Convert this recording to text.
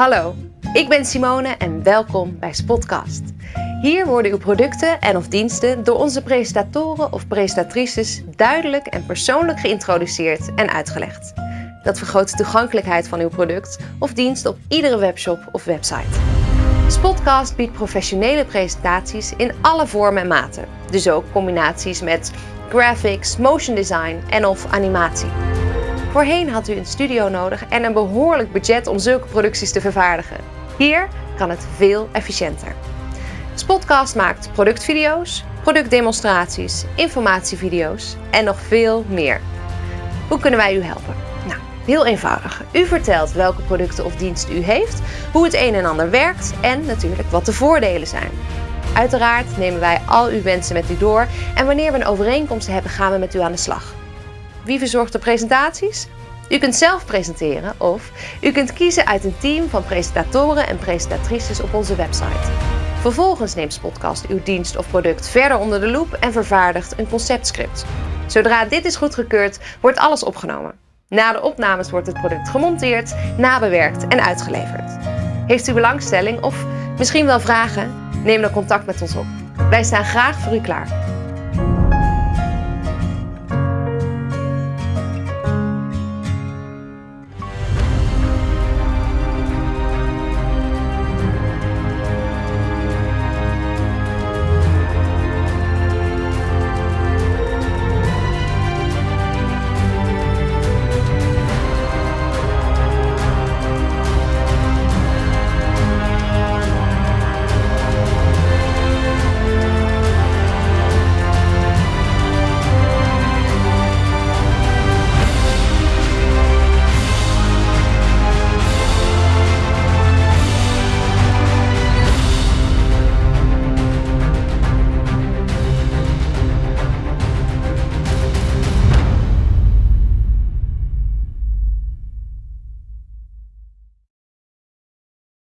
Hallo, ik ben Simone en welkom bij Spotcast. Hier worden uw producten en of diensten door onze presentatoren of presentatrices duidelijk en persoonlijk geïntroduceerd en uitgelegd. Dat vergroot de toegankelijkheid van uw product of dienst op iedere webshop of website. Spotcast biedt professionele presentaties in alle vormen en maten. Dus ook combinaties met graphics, motion design en of animatie. Voorheen had u een studio nodig en een behoorlijk budget om zulke producties te vervaardigen. Hier kan het veel efficiënter. Spotcast maakt productvideo's, productdemonstraties, informatievideo's en nog veel meer. Hoe kunnen wij u helpen? Nou, heel eenvoudig. U vertelt welke producten of diensten u heeft, hoe het een en ander werkt en natuurlijk wat de voordelen zijn. Uiteraard nemen wij al uw wensen met u door en wanneer we een overeenkomst hebben, gaan we met u aan de slag. Wie verzorgt de presentaties? U kunt zelf presenteren of u kunt kiezen uit een team van presentatoren en presentatrices op onze website. Vervolgens neemt Spotcast uw dienst of product verder onder de loep en vervaardigt een conceptscript. Zodra dit is goedgekeurd, wordt alles opgenomen. Na de opnames wordt het product gemonteerd, nabewerkt en uitgeleverd. Heeft u belangstelling of misschien wel vragen? Neem dan contact met ons op. Wij staan graag voor u klaar.